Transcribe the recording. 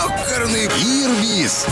Ёкарный Ирбис!